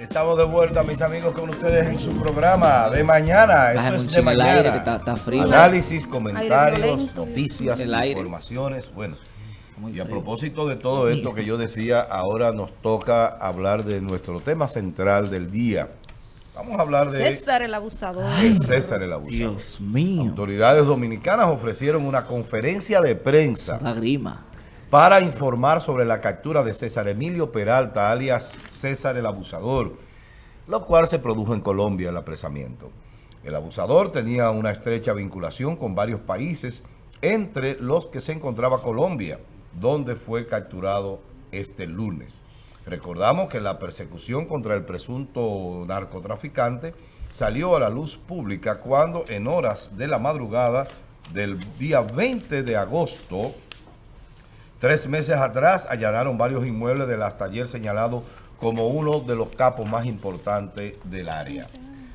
Estamos de vuelta, mis amigos, con ustedes en su programa de mañana. Esto es de mañana. Aire, que está, está frío. Análisis, comentarios, noticias, informaciones. Bueno, y a propósito de todo esto que yo decía, ahora nos toca hablar de nuestro tema central del día. Vamos a hablar de... César el abusador. César el abusador. Dios mío. Autoridades dominicanas ofrecieron una conferencia de prensa. La grima para informar sobre la captura de César Emilio Peralta, alias César el Abusador, lo cual se produjo en Colombia el apresamiento. El abusador tenía una estrecha vinculación con varios países, entre los que se encontraba Colombia, donde fue capturado este lunes. Recordamos que la persecución contra el presunto narcotraficante salió a la luz pública cuando en horas de la madrugada del día 20 de agosto Tres meses atrás allanaron varios inmuebles del hasta ayer señalado como uno de los capos más importantes del área.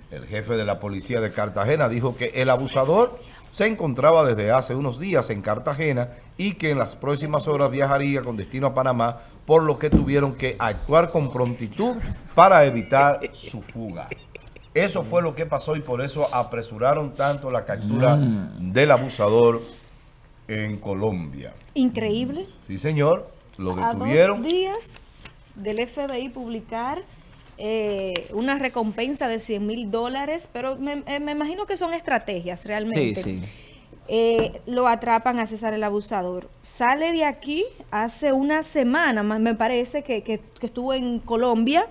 El jefe de la policía de Cartagena dijo que el abusador se encontraba desde hace unos días en Cartagena y que en las próximas horas viajaría con destino a Panamá, por lo que tuvieron que actuar con prontitud para evitar su fuga. Eso fue lo que pasó y por eso apresuraron tanto la captura mm. del abusador en Colombia. Increíble. Sí, señor. Lo detuvieron. A dos días del FBI publicar eh, una recompensa de 100 mil dólares, pero eh, me, imagino que son estrategias realmente. Sí, sí. Eh, lo atrapan a César el abusador. Sale de aquí hace una semana, me parece, que, que estuvo en Colombia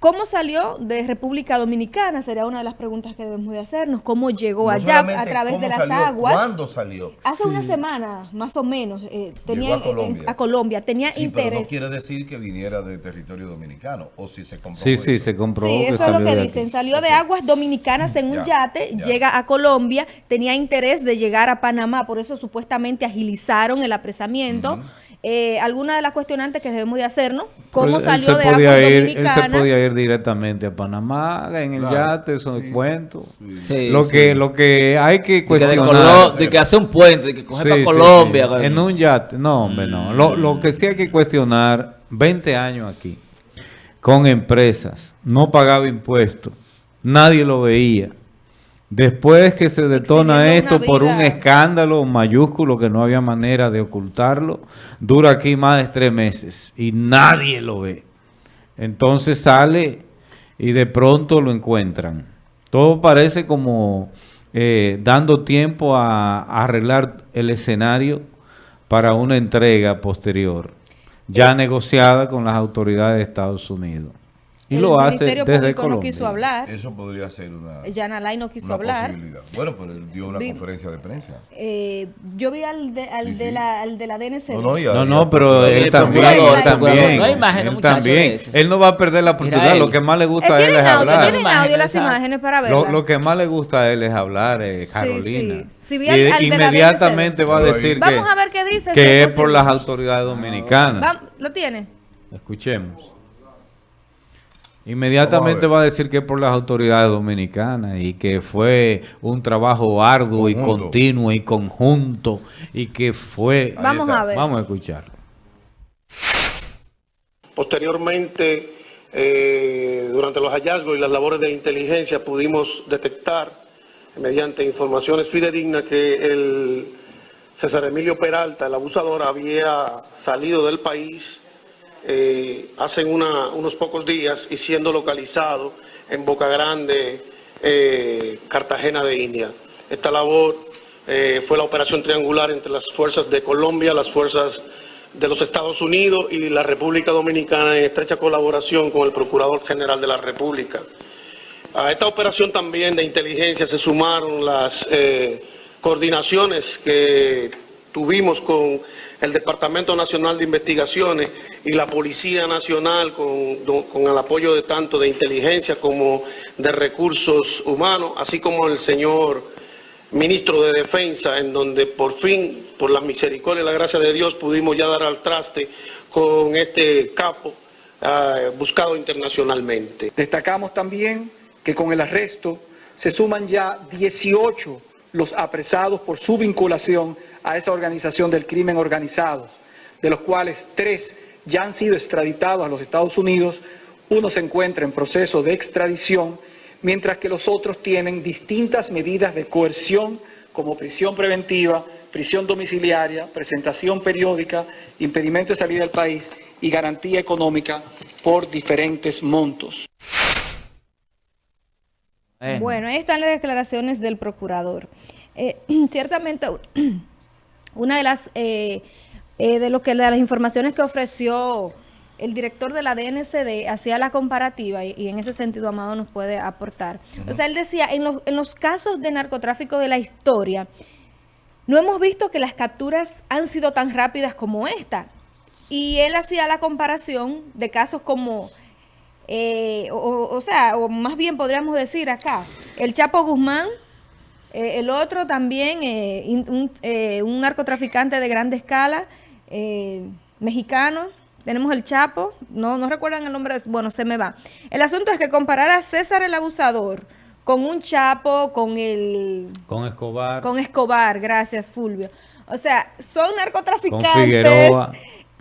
¿Cómo salió de República Dominicana? Sería una de las preguntas que debemos de hacernos. ¿Cómo llegó allá a través de las aguas? ¿Cuándo salió? Hace una semana, más o menos. Eh, tenía a Colombia. a Colombia. Tenía sí, interés. pero no quiere decir que viniera de territorio dominicano. O si se comprobó Sí, sí, se comprobó Sí, eso es lo que dicen. Salió de aguas dominicanas en un yate, llega a Colombia, tenía interés de llegar a Panamá. Por eso supuestamente agilizaron el apresamiento. Eh, alguna de las cuestionantes que debemos de hacernos, ¿cómo pues, salió de aguas dominicanas? Él se podía ir directamente a Panamá, en el yate, eso es cuento. lo, que, lo que hay que cuestionar... De, que hace un puente, de que coge para Colombia. En un yate, no hombre, no. Lo, lo que sí hay que cuestionar, 20 años aquí, con empresas, no pagaba impuestos, nadie lo veía Después que se detona esto por un escándalo mayúsculo que no había manera de ocultarlo, dura aquí más de tres meses y nadie lo ve. Entonces sale y de pronto lo encuentran. Todo parece como eh, dando tiempo a, arreglar el escenario para una entrega posterior, ya negociada con las autoridades de Estados Unidos. Y el lo hace desde Público Colombia. no quiso hablar. Eso podría ser una, Jan no quiso hablar. Bueno, pero él dio una conferencia de prensa. Eh, yo vi al de, al, de La, al de la DNC. No, no, no, no, pero él también. Él también. No hay imágenes, él también. Él no va a perder la oportunidad. Lo que más le gusta a él es hablar. Tienen audio las imágenes para verlas. Lo, lo, que más le gusta a él es hablar, eh, Carolina. Sí, sí. Si vi al, al inmediatamente va a decir que, Vamos a ver qué dice que es por las autoridades dominicanas. ¿Lo tiene? Escuchemos. Inmediatamente va a decir que es por las autoridades dominicanas y que fue un trabajo arduo y continuo y conjunto y que fue... Vamos a ver. Vamos a escucharlo. Posteriormente, eh, durante los hallazgos y las labores de inteligencia pudimos detectar mediante informaciones fidedignas que el César Emilio Peralta, el abusador, había salido del país eh, hace unos pocos días y siendo localizado en Boca Grande, eh, Cartagena de India. Esta labor eh, fue la operación triangular entre las fuerzas de Colombia, las fuerzas de los Estados Unidos y la República Dominicana en estrecha colaboración con el Procurador General de la República. A esta operación también de inteligencia se sumaron las coordinaciones que tuvimos con el Departamento Nacional de Investigaciones y la Policía Nacional con, con, el apoyo de tanto de inteligencia como de recursos humanos, así como el señor ministro de Defensa, en donde por fin, por la misericordia y la gracia de Dios, pudimos ya dar al traste con este capo uh, buscado internacionalmente. Destacamos también que con el arresto se suman ya 18 los apresados por su vinculación a esa organización del crimen organizado, de los cuales tres ya han sido extraditados a los Estados Unidos, Uno se encuentra en proceso de extradición, mientras que los otros tienen distintas medidas de coerción como prisión preventiva, prisión domiciliaria, presentación periódica, impedimento de salida del país y garantía económica por diferentes montos. Bueno, ahí están las declaraciones del procurador. Eh, ciertamente, una de las eh, eh, de lo que de las informaciones que ofreció el director de la DNCD hacía la comparativa y, en ese sentido Amado nos puede aportar. O sea, él decía, en los, en los casos de narcotráfico de la historia, no hemos visto que las capturas han sido tan rápidas como esta. Y él hacía la comparación de casos como, eh, o, sea, o más bien podríamos decir acá, el Chapo Guzmán, eh, el otro también, eh, un, un, narcotraficante de grande escala, mexicano, tenemos el Chapo, no, no recuerdan el nombre, bueno, se me va. El asunto es que comparar a César el abusador con un Chapo, con el... Con Escobar. Con Escobar, gracias Fulvio. O sea, son narcotraficantes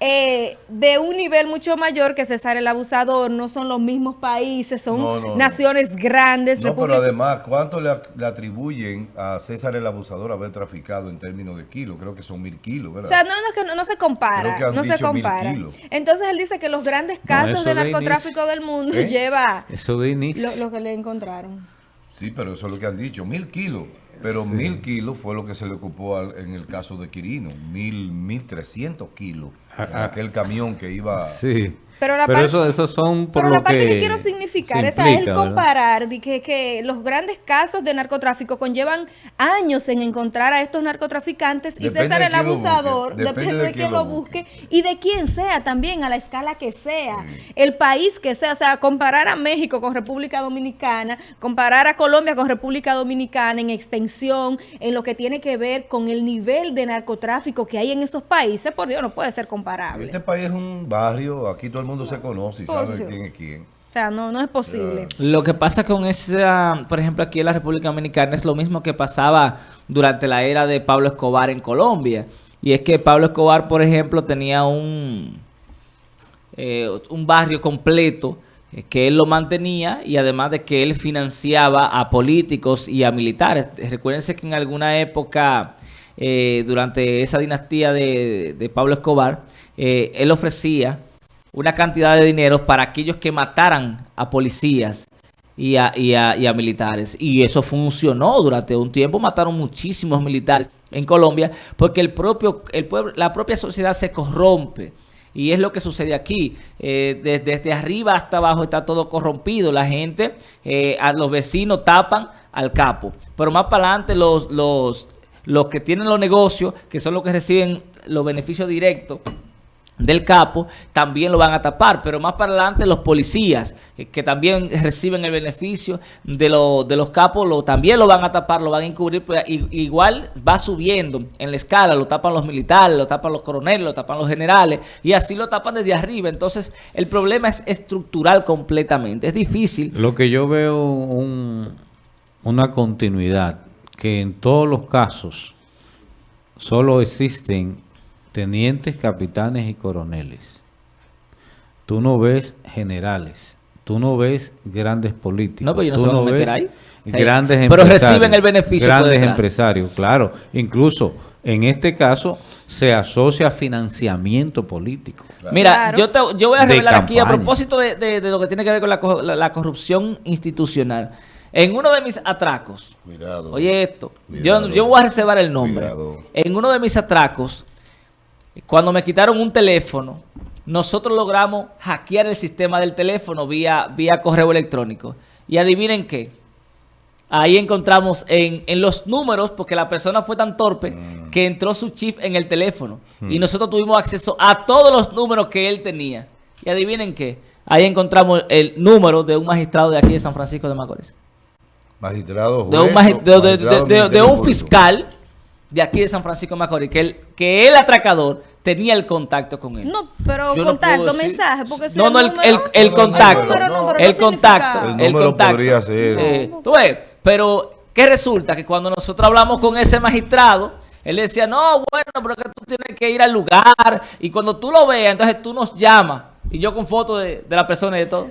eh, de un nivel mucho mayor que César el Abusador, no son los mismos países, son naciones grandes. No, pero además, ¿cuánto le, atribuyen a César el Abusador haber traficado en términos de kilos? Creo que son mil kilos, ¿verdad? O sea, no, no, no se compara, no se compara. Entonces él dice que los grandes casos de narcotráfico del mundo ¿Eh? lleva eso de inicio. Lo, que le encontraron. Sí, pero eso es lo que han dicho, mil kilos. Pero mil kilos fue lo que se le ocupó en el caso de Quirino, mil, mil trescientos kilos, aquel camión que iba... Sí. Pero, la eso, son por pero la parte que, quiero significar es el comparar de que, que, los grandes casos de narcotráfico conllevan años en encontrar a estos narcotraficantes y César el abusador, depende, de, quién lo busque. y de quién sea también, a la escala que sea, el país que sea, o sea, comparar a México con República Dominicana, comparar a Colombia con República Dominicana en extensión, en lo que tiene que ver con el nivel de narcotráfico que hay en esos países, por Dios, no puede ser comparable. Este país es un barrio, aquí todo el mundo se conoce y sabe quién es quién. O sea, no, no es posible. Lo que pasa con esa, por ejemplo, aquí en la República Dominicana es lo mismo que pasaba durante la era de Pablo Escobar en Colombia. Y es que Pablo Escobar, por ejemplo, tenía un, eh, un barrio completo eh, que él lo mantenía y además de que él financiaba a políticos y a militares. Recuérdense que en alguna época, eh, durante esa dinastía de, Pablo Escobar, él ofrecía una cantidad de dinero para aquellos que mataran a policías y a, militares. Y eso funcionó durante un tiempo. Mataron muchísimos militares en Colombia porque el propio, el pueblo, la propia sociedad se corrompe. Y es lo que sucede aquí. Eh, desde, arriba hasta abajo está todo corrompido. La gente, eh, a los vecinos tapan al capo. Pero más para adelante los, los que tienen los negocios, que son los que reciben los beneficios directos, del capo, también lo van a tapar, pero más para adelante los policías, que, también reciben el beneficio de, de los capos, lo, también lo van a tapar, lo van a encubrir, pues, igual va subiendo en la escala, lo tapan los militares, lo tapan los coroneles, lo tapan los generales, y así lo tapan desde arriba, entonces el problema es estructural completamente, es difícil. Lo que yo veo una continuidad, que en todos los casos solo existen tenientes, capitanes y coroneles. Tú no ves generales. Tú no ves grandes políticos. No, pero yo no, ves grandes Pero reciben el beneficio. Grandes empresarios, claro. Incluso en este caso se asocia a financiamiento político. Mira, yo, te, yo voy a revelar aquí a propósito de, lo que tiene que ver con la, corrupción institucional. En uno de mis atracos, cuidado, oye esto, yo, yo voy a reservar el nombre. En uno de mis atracos, cuando me quitaron un teléfono, nosotros logramos hackear el sistema del teléfono vía, vía correo electrónico. Y adivinen qué. Ahí encontramos en, los números, porque la persona fue tan torpe mm. que entró su chip en el teléfono. Y mm. nosotros tuvimos acceso a todos los números que él tenía. Y adivinen qué. Ahí encontramos el número de un magistrado de aquí de San Francisco de Macorís. Magistrado, de, un, fiscal de aquí de San Francisco de Macorís, que el, que el atracador tenía el contacto con él. No, pero contacto, mensaje, porque No, no, el, el, contacto. el contacto. El número podría ser. Eh, tú ves, pero ¿qué resulta? Que cuando nosotros hablamos con ese magistrado, él decía, no, bueno, pero que tú tienes que ir al lugar y cuando tú lo veas, entonces tú nos llamas Y yo con fotos de, la persona y de todo.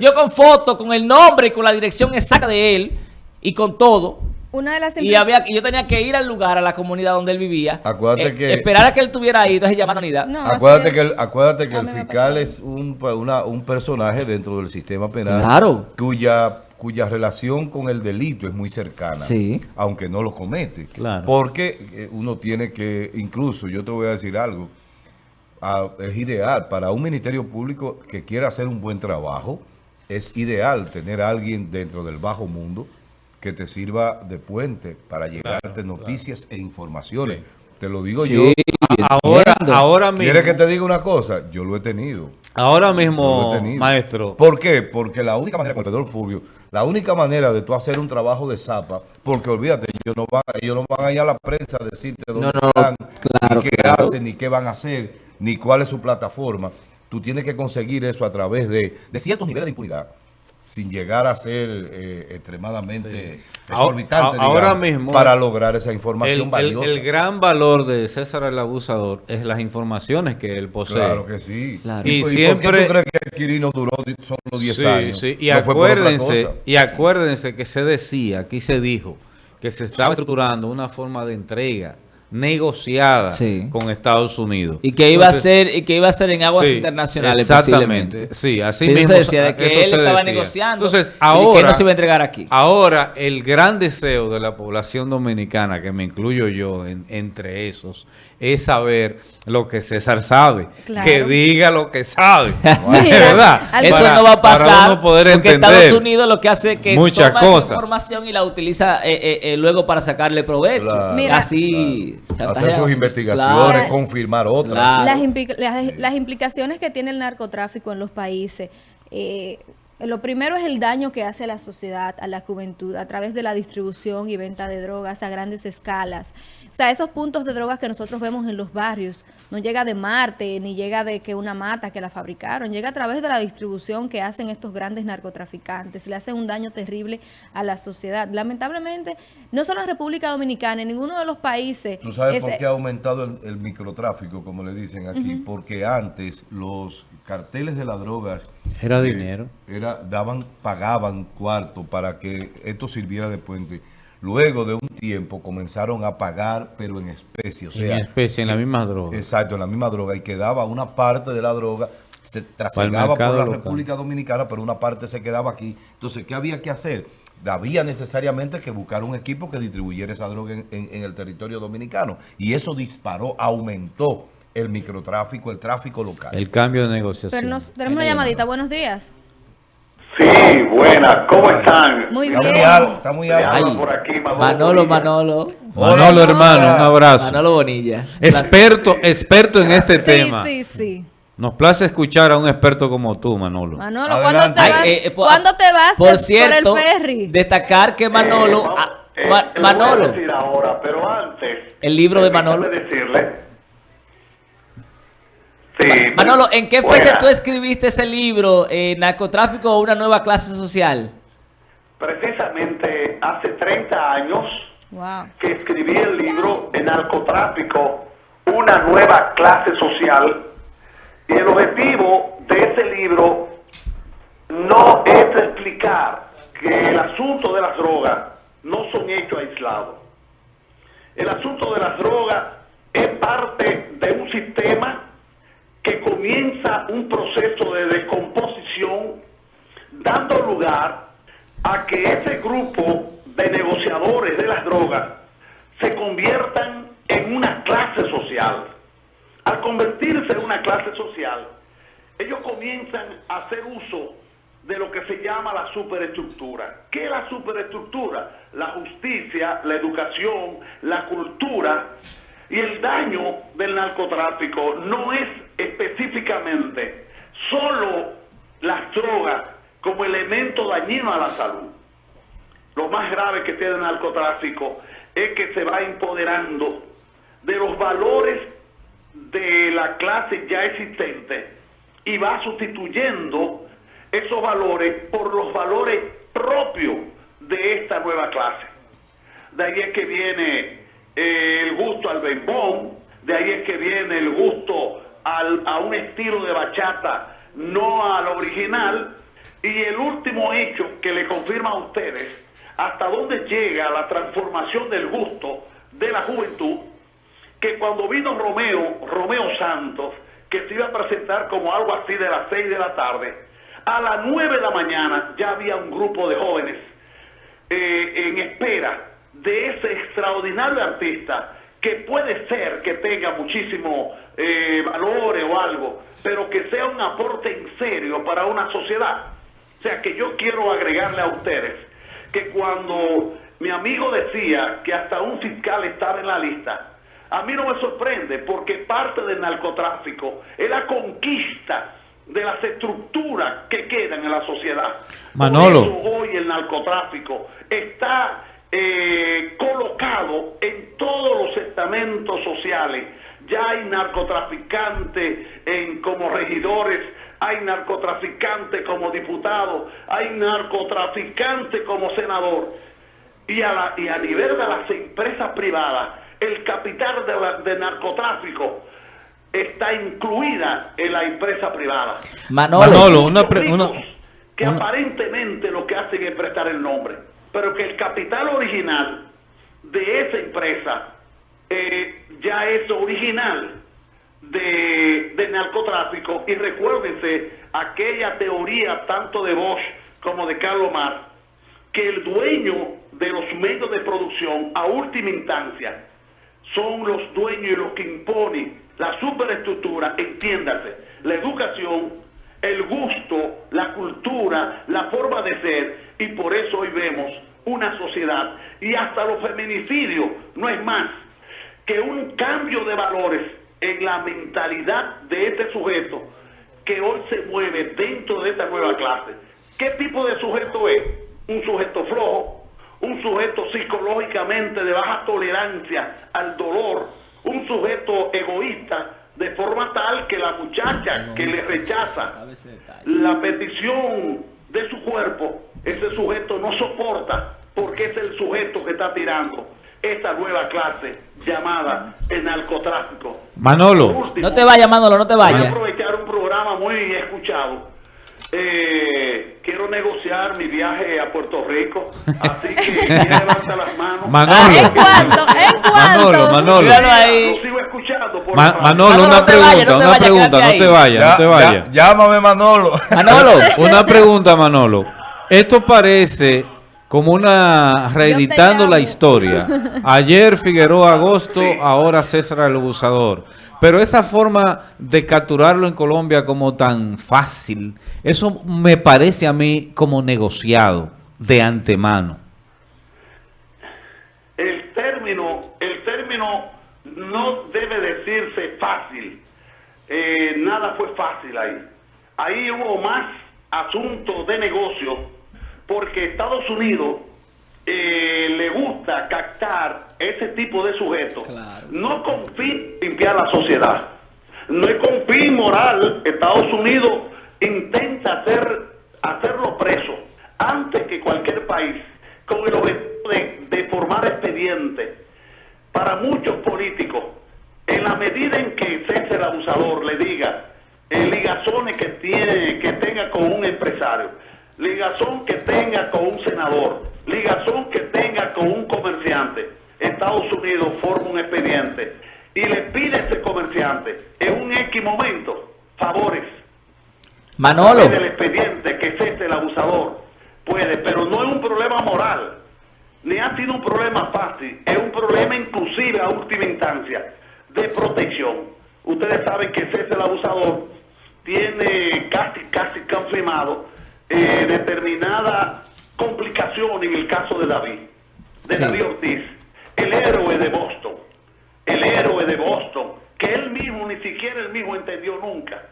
yo con fotos, con el nombre y con la dirección exacta de él y con todo. Una de las y había yo tenía que ir al lugar, a la comunidad donde él vivía. Acuérdate eh, que... Esperar a que él estuviera ahí, entonces llamar a la unidad. acuérdate, que el, acuérdate que el fiscal es un, un personaje dentro del sistema penal. Claro. Cuya cuya relación con el delito es muy cercana, sí. aunque no lo comete. Claro. Porque eh, uno tiene que, incluso, yo te voy a decir algo, es ideal para un ministerio público que quiera hacer un buen trabajo, es ideal tener a alguien dentro del bajo mundo que te sirva de puente para llegarte noticias e informaciones. Te lo digo yo. Ahora, ahora mismo. ¿Quieres que te diga una cosa? Yo lo he tenido. Ahora mismo, maestro. ¿Por qué? Porque la única manera, con el Fulvio, la única manera de tú hacer un trabajo de zapa, porque olvídate, ellos no van, ellos no van a ir a la prensa a decirte dónde están, ni qué hacen, ni qué van a hacer, ni cuál es su plataforma. Tú tienes que conseguir eso a través de, de ciertos niveles de impunidad sin llegar a ser eh, extremadamente exorbitante ahora mismo para lograr esa información valiosa. El, gran valor de César el Abusador es las informaciones que él posee. Claro que sí. Y, siempre, ¿por qué tú crees que Quirino duró solo 10 años? Sí. Y, acuérdense, y acuérdense que se decía, aquí se dijo, que se estaba estructurando una forma de entrega negociada con Estados Unidos. Y que iba a ser y que iba a ser en aguas internacionales Exactamente. Sí, así mismo. Se decía de que él estaba negociando Entonces, ahora, que no se iba a entregar aquí. Ahora, el gran deseo de la población dominicana, que me incluyo yo entre esos, es saber lo que César sabe. Que diga lo que sabe. ¿Verdad? Eso no va a pasar. porque Estados Unidos lo que hace es que muchas toma cosas. información y la utiliza eh, eh, eh, luego para sacarle provecho. Así. Hacer sus investigaciones, confirmar otras. Las, las, implicaciones que tiene el narcotráfico en los países. Lo primero es el daño que hace a la sociedad, a la juventud, a través de la distribución y venta de drogas a grandes escalas. O sea, esos puntos de drogas que nosotros vemos en los barrios, no llega de Marte, ni llega de que una mata que la fabricaron, llega a través de la distribución que hacen estos grandes narcotraficantes. Le hacen un daño terrible a la sociedad. Lamentablemente, no solo en República Dominicana, en ninguno de los países... ¿Tú sabes por qué ha aumentado el, microtráfico, como le dicen aquí? Porque antes los carteles de las drogas... Era dinero. Era, daban, pagaban cuarto para que esto sirviera de puente. Luego de un tiempo comenzaron a pagar, pero en especie. O sea, en especie, en la misma droga. Exacto, en la misma droga. Y quedaba una parte de la droga, se trasladaba por la República Dominicana, pero una parte se quedaba aquí. Entonces, ¿qué había que hacer? Había necesariamente que buscar un equipo que distribuyera esa droga en, en el territorio dominicano. Y eso disparó, aumentó el microtráfico, el tráfico local. El cambio de negociación. Pero nos, tenemos una llamadita. Buenos días. Sí, buenas. ¿Cómo están? Muy bien. Está muy alto. por aquí, Manolo, Manolo. Manolo, hermano, un abrazo. Manolo Bonilla. Experto, experto en este tema. Sí, sí. Nos place escuchar a un experto como tú, Manolo. Manolo, ¿cuándo te, vas, eh, ¿cuándo te vas por, cierto, el ferry? Destacar que Manolo... Eh, ah, eh, Manolo. decir ahora, pero antes... El libro de Manolo. decirle Manolo, ¿en qué fecha tú escribiste ese libro, eh, Narcotráfico o una nueva clase social? Precisamente hace 30 años que escribí el libro de Narcotráfico, una nueva clase social. Y el objetivo de ese libro no es explicar que el asunto de las drogas no son hechos aislados. El asunto de las drogas es parte de un sistema que comienza un proceso de descomposición dando lugar a que ese grupo de negociadores de las drogas se conviertan en una clase social. Al convertirse en una clase social, ellos comienzan a hacer uso de lo que se llama la superestructura. ¿Qué es la superestructura? La justicia, la educación, la cultura y el daño del narcotráfico no es específicamente solo las drogas como elemento dañino a la salud. Lo más grave que tiene el narcotráfico es que se va empoderando de los valores de la clase ya existente y va sustituyendo esos valores por los valores propios de esta nueva clase. De ahí es que viene el gusto al bembón, de ahí es que viene el gusto a un estilo de bachata, no al original. Y el último hecho que le confirma a ustedes hasta dónde llega la transformación del gusto de la juventud, que cuando vino Romeo, Romeo Santos, que se iba a presentar como algo así de las 6 de la tarde, a las 9 de la mañana ya había un grupo de jóvenes eh, en espera de ese extraordinario artista que puede ser que tenga muchísimo eh, valores o algo, pero que sea un aporte en serio para una sociedad. O sea que yo quiero agregarle a ustedes que cuando mi amigo decía que hasta un fiscal estaba en la lista, a mí no me sorprende porque parte del narcotráfico es la conquista de las estructuras que quedan en la sociedad. Manolo. hoy el narcotráfico está eh, colocado en todos los estamentos sociales. Ya hay narcotraficantes en, como regidores, hay narcotraficantes como diputados, hay narcotraficantes como senador. Y a, la, y a nivel de las empresas privadas, el capital de, de narcotráfico está incluida en la empresa privada. Manolo, una, que aparentemente lo que hacen es prestar el nombre, pero que el capital original de esa empresa eh, ya es original de, de, narcotráfico. Y recuérdense aquella teoría tanto de Bosch como de Carlos Marx que el dueño de los medios de producción a última instancia son los dueños y los que imponen la superestructura, entiéndase, la educación, el gusto, la cultura, la forma de ser, y por eso hoy vemos una sociedad, y hasta los feminicidios, no es más que un cambio de valores en la mentalidad de este sujeto que hoy se mueve dentro de esta nueva clase. ¿Qué tipo de sujeto es? Un sujeto flojo, un sujeto psicológicamente de baja tolerancia al dolor, un sujeto egoísta de forma tal que la muchacha que le rechaza la petición de su cuerpo, ese sujeto no soporta porque es el sujeto que está tirando esta nueva clase llamada el narcotráfico. Manolo. no te vayas, Manolo, no te vayas. Voy a aprovechar un programa muy escuchado eh, quiero negociar mi viaje a Puerto Rico, así que levanta las manos. Manolo. ¿En cuánto? ¿En cuánto? Manolo, Manolo. Ahí. Lo sigo escuchando. Por Ma Manolo, una pregunta, una pregunta, no te vayas, no te vayas. Llámame Manolo. Manolo, una pregunta, Manolo. Esto parece como una reeditando la historia. Ayer Figueroa Agosto, ahora César el Abusador. Pero esa forma de capturarlo en Colombia como tan fácil, eso me parece a mí como negociado de antemano. El término, el término no debe decirse fácil. Eh, nada fue fácil ahí. Ahí hubo más asuntos de negocio porque Estados Unidos eh, le gusta captar ese tipo de sujetos, no con fin limpiar la sociedad, no es con fin moral. Estados Unidos intenta hacer, hacerlo preso antes que cualquier país, con el objetivo de, formar expedientes para muchos políticos. En la medida en que César el abusador le diga el ligazones que tiene, que tenga con un empresario, ligazón que tenga con un senador, ligazón que tenga con un comerciante, Estados Unidos forma un expediente y le pide a ese comerciante en un X momento favores. Manolo. el expediente que es este el abusador. Puede, pero no es un problema moral, ni ha sido un problema fácil, es un problema inclusive a última instancia de protección. Ustedes saben que ese el abusador tiene casi, casi confirmado eh, determinada complicación en el caso de David, de David Ortiz, el héroe de Boston, el héroe de Boston, que él mismo, ni siquiera él mismo entendió nunca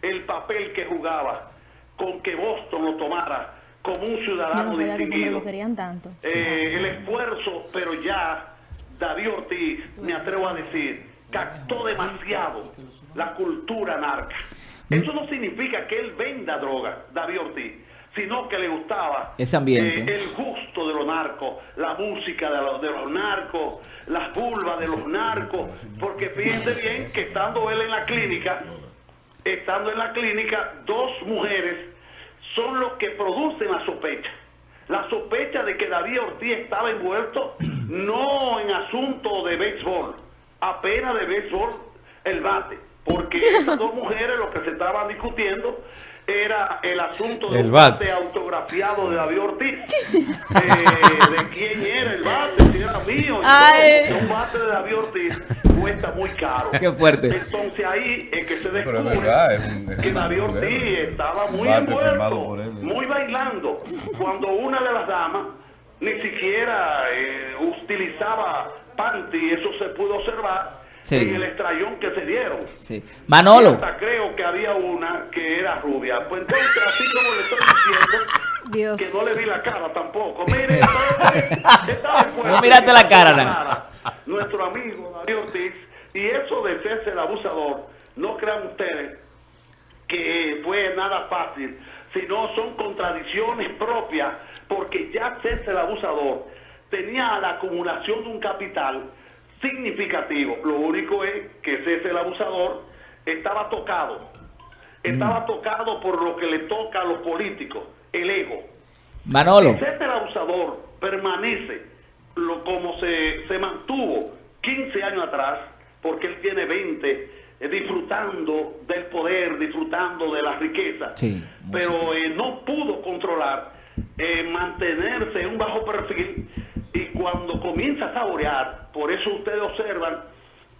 el papel que jugaba con que Boston lo tomara como un ciudadano no distinguido. tanto. Eh, el esfuerzo, pero ya David Ortiz, me atrevo a decir, captó demasiado la cultura narca. Eso no significa que él venda droga, David Ortiz sino que le gustaba ese ambiente. Eh, el gusto de los narcos, la música de los, de los narcos, las curvas de los narcos, porque fíjense bien que estando él en la clínica, estando en la clínica, dos mujeres son los que producen la sospecha. La sospecha de que David Ortiz estaba envuelto no en asunto de béisbol, apenas de béisbol el bate, porque esas dos mujeres lo que se estaban discutiendo era el asunto de un bate autografiado de David Ortiz. Eh, de quién era el bate, si era mío. Un bate de David Ortiz cuesta muy caro. Qué fuerte. Entonces ahí es que se descubre que David Ortiz estaba muy envuelto, muy bailando. Cuando una de las damas ni siquiera eh, utilizaba panty, eso se pudo observar en el estrellón que se dieron. Sí. Manolo. hasta creo que había una que era rubia. Pues entonces, así como le estoy diciendo, que no le vi la cara tampoco. Mire, no miraste la cara, nada. Nuestro amigo David Ortiz, y eso de serse el abusador, no crean ustedes que fue nada fácil, sino son contradicciones propias, porque ya serse el abusador tenía la acumulación de un capital significativo. Lo único es que ese el abusador estaba tocado. Estaba mm. tocado por lo que le toca a los políticos, el ego. Manolo. Ese el abusador permanece lo, como se, se mantuvo 15 años atrás, porque él tiene 20, eh, disfrutando del poder, disfrutando de la riqueza, pero eh, no pudo controlar, eh, mantenerse en un bajo perfil y cuando comienza a saborear, por eso ustedes observan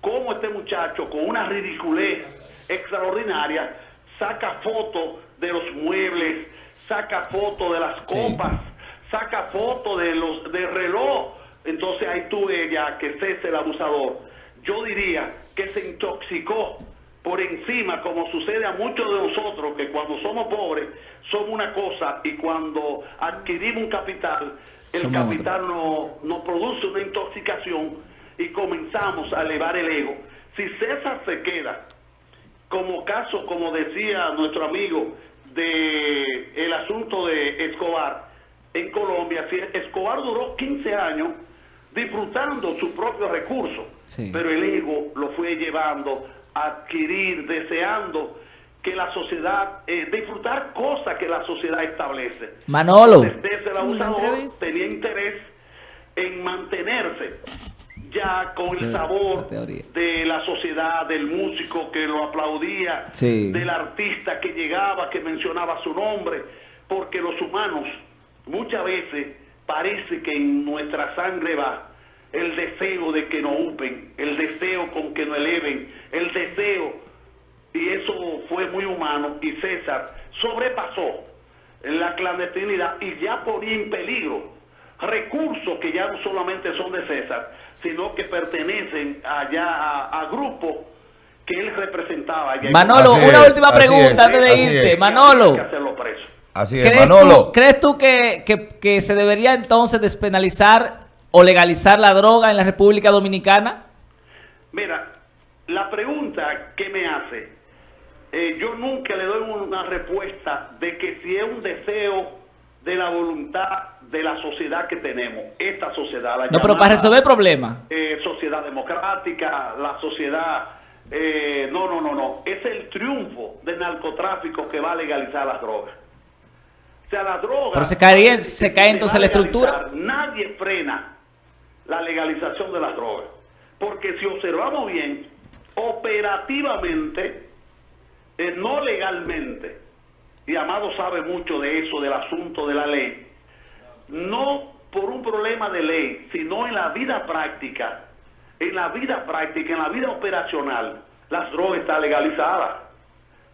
cómo este muchacho con una ridiculez extraordinaria saca fotos de los muebles, saca fotos de las copas, saca fotos de los de reloj. Entonces ahí tuve ya que es el abusador. Yo diría que se intoxicó por encima, como sucede a muchos de nosotros, que cuando somos pobres somos una cosa y cuando adquirimos un capital el capital nos produce una intoxicación y comenzamos a elevar el ego. Si César se queda, como caso, como decía nuestro amigo, de el asunto de Escobar en Colombia, si Escobar duró 15 años disfrutando su propio recurso, pero el ego lo fue llevando adquirir, deseando que la sociedad, eh, disfrutar cosas que la sociedad establece. Manolo. Desde el abusador tenía interés en mantenerse ya con el sabor de la sociedad, del músico que lo aplaudía, del artista que llegaba, que mencionaba su nombre, porque los humanos muchas veces parece que en nuestra sangre va el deseo de que no upen, el deseo con que no eleven, el deseo y eso fue muy humano y César sobrepasó la clandestinidad y ya ponía en peligro recursos que ya no solamente son de César, sino que pertenecen allá a, grupos que él representaba. Manolo, una última pregunta antes de irte. Manolo. Así es, ¿Crees Manolo. Tú, ¿Crees tú que, que, que se debería entonces despenalizar o legalizar la droga en la República Dominicana? Mira, la pregunta que me hace eh, yo nunca le doy una respuesta de que si es un deseo de la voluntad de la sociedad que tenemos, esta sociedad. La no, pero para resolver el problema. Eh, sociedad democrática, la sociedad... Eh, no, no, no, no. Es el triunfo del narcotráfico que va a legalizar las drogas. O sea, las drogas... Pero se cae, se cae entonces la estructura. Nadie frena la legalización de las drogas. Porque si observamos bien, operativamente eh, no legalmente, y Amado sabe mucho de eso, del asunto de la ley, no por un problema de ley, sino en la vida práctica, en la vida práctica, en la vida operacional, las drogas están legalizadas.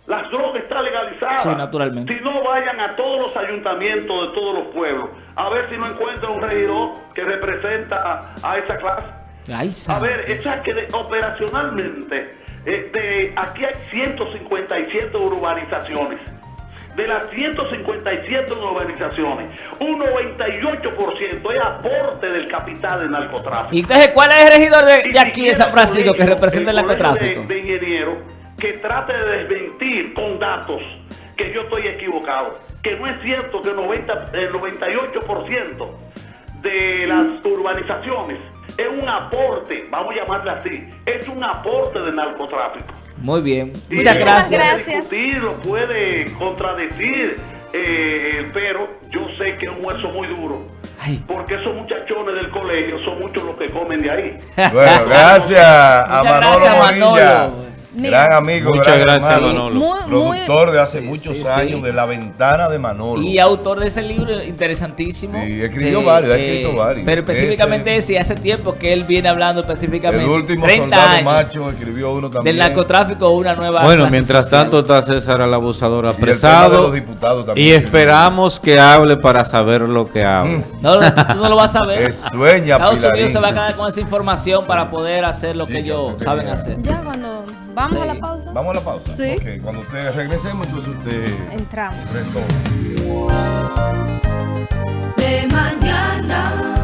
Las drogas están legalizadas. Sí, naturalmente. Si no vayan a todos los ayuntamientos de todos los pueblos, a ver si no encuentran un regidor que representa a, esa clase. a ver, esa que operacionalmente este, aquí hay 157 urbanizaciones. De las 157 urbanizaciones, un 98% es aporte del capital del narcotráfico. ¿Y entonces cuál es el regidor de, aquí de San Francisco que representa el, narcotráfico? De, de ingeniero que trate de desmentir con datos que yo estoy equivocado. que no es cierto que 90, el 98% de las urbanizaciones es un aporte, vamos a llamarle así, es un aporte de narcotráfico. Muy bien. Muchas gracias. Puede discutir, lo puede contradecir, eh, pero yo sé que es un hueso muy duro. Porque esos muchachones del colegio son muchos los que comen de ahí. Bueno, gracias a Manolo Gran amigo, Muchas gracias, Manolo. productor de hace muchos años de La Ventana de Manolo. Y autor de ese libro interesantísimo. Sí, escribió varios, ha escrito varios. Pero específicamente ese, hace tiempo que él viene hablando específicamente. El último 30 soldado años, macho escribió uno también. Del narcotráfico, una nueva. Bueno, mientras tanto está César el abusador apresado. Y, y esperamos que hable para saber lo que habla. Mm. No, tú no lo vas a saber. Es sueña, Estados Unidos se va a quedar con esa información para poder hacer lo que ellos saben hacer. Ya cuando ¿Vamos a la pausa? Vamos a la pausa. Sí. Okay. Cuando ustedes regresemos, entonces usted... Entramos. Retorna. De mañana.